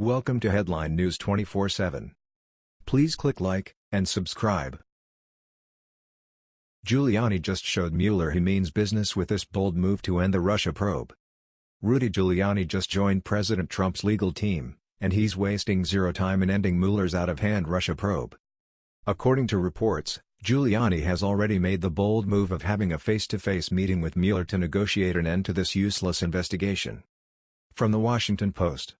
Welcome to Headline News 24/7. Please click like and subscribe. Giuliani just showed Mueller he means business with this bold move to end the Russia probe. Rudy Giuliani just joined President Trump's legal team, and he's wasting zero time in ending Mueller's out-of-hand Russia probe. According to reports, Giuliani has already made the bold move of having a face-to-face -face meeting with Mueller to negotiate an end to this useless investigation. From The Washington Post.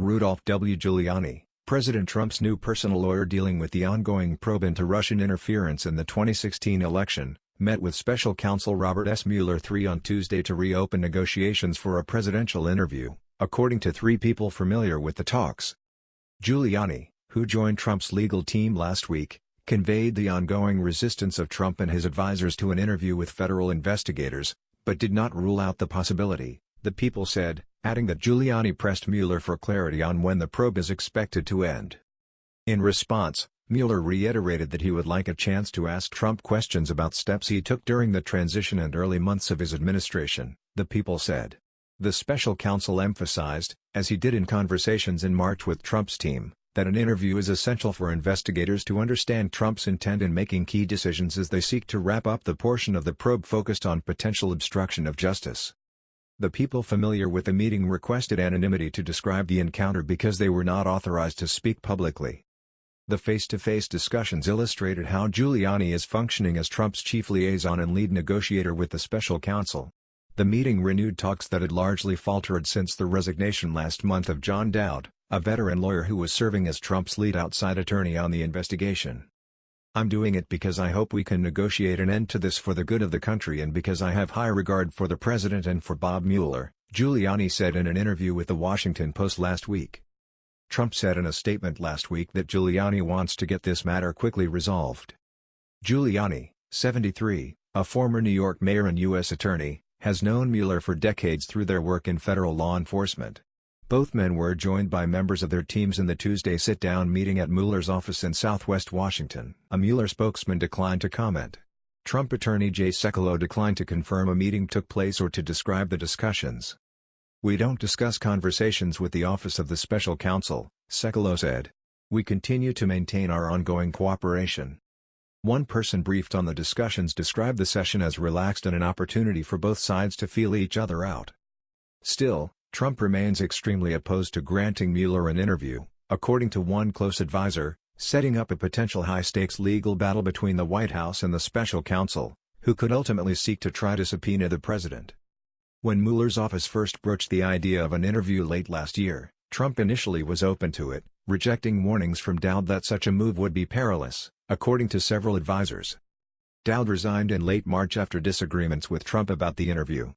Rudolph W. Giuliani, President Trump's new personal lawyer dealing with the ongoing probe into Russian interference in the 2016 election, met with special counsel Robert S. Mueller III on Tuesday to reopen negotiations for a presidential interview, according to three people familiar with the talks. Giuliani, who joined Trump's legal team last week, conveyed the ongoing resistance of Trump and his advisers to an interview with federal investigators, but did not rule out the possibility, the people said, adding that Giuliani pressed Mueller for clarity on when the probe is expected to end. In response, Mueller reiterated that he would like a chance to ask Trump questions about steps he took during the transition and early months of his administration, the people said. The special counsel emphasized, as he did in conversations in March with Trump's team, that an interview is essential for investigators to understand Trump's intent in making key decisions as they seek to wrap up the portion of the probe focused on potential obstruction of justice. The people familiar with the meeting requested anonymity to describe the encounter because they were not authorized to speak publicly. The face-to-face -face discussions illustrated how Giuliani is functioning as Trump's chief liaison and lead negotiator with the special counsel. The meeting renewed talks that had largely faltered since the resignation last month of John Dowd, a veteran lawyer who was serving as Trump's lead outside attorney on the investigation. I'm doing it because I hope we can negotiate an end to this for the good of the country and because I have high regard for the president and for Bob Mueller, Giuliani said in an interview with The Washington Post last week. Trump said in a statement last week that Giuliani wants to get this matter quickly resolved. Giuliani, 73, a former New York mayor and U.S. attorney, has known Mueller for decades through their work in federal law enforcement. Both men were joined by members of their teams in the Tuesday sit-down meeting at Mueller's office in southwest Washington. A Mueller spokesman declined to comment. Trump attorney Jay Sekulow declined to confirm a meeting took place or to describe the discussions. We don't discuss conversations with the Office of the Special Counsel, Sekulow said. We continue to maintain our ongoing cooperation. One person briefed on the discussions described the session as relaxed and an opportunity for both sides to feel each other out. Still, Trump remains extremely opposed to granting Mueller an interview, according to one close advisor, setting up a potential high-stakes legal battle between the White House and the special counsel, who could ultimately seek to try to subpoena the president. When Mueller's office first broached the idea of an interview late last year, Trump initially was open to it, rejecting warnings from Dowd that such a move would be perilous, according to several advisers. Dowd resigned in late March after disagreements with Trump about the interview,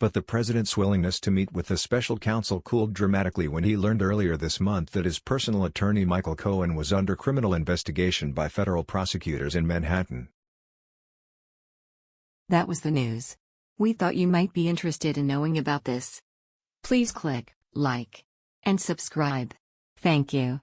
but the president's willingness to meet with the special counsel cooled dramatically when he learned earlier this month that his personal attorney Michael Cohen was under criminal investigation by federal prosecutors in Manhattan. That was the news. We thought you might be interested in knowing about this. Please click like and subscribe. Thank you.